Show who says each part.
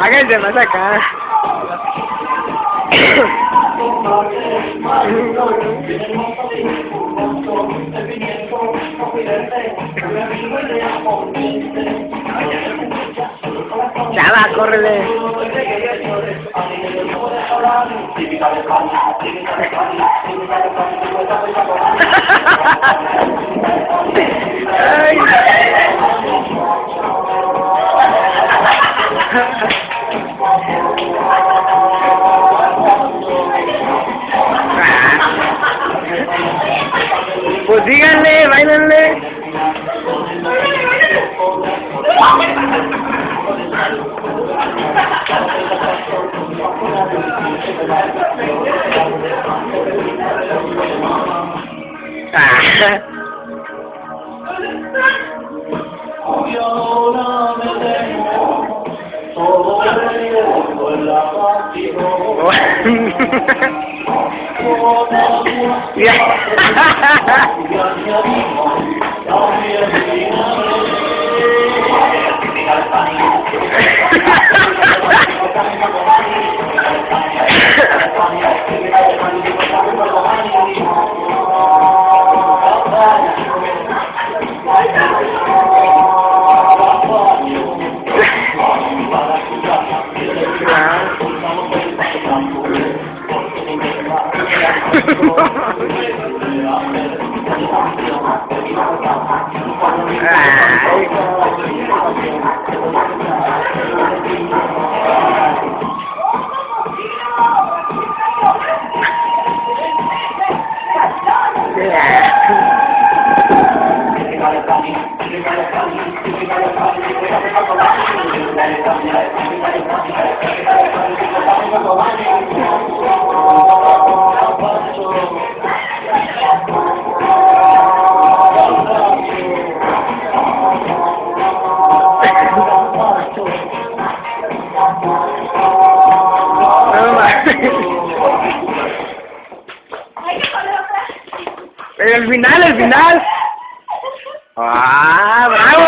Speaker 1: Más acá. Chava, córrele. Ay. Pues díganle, bailenle. Ah. yeah. à. el final, el final. ¡Ah, bravo!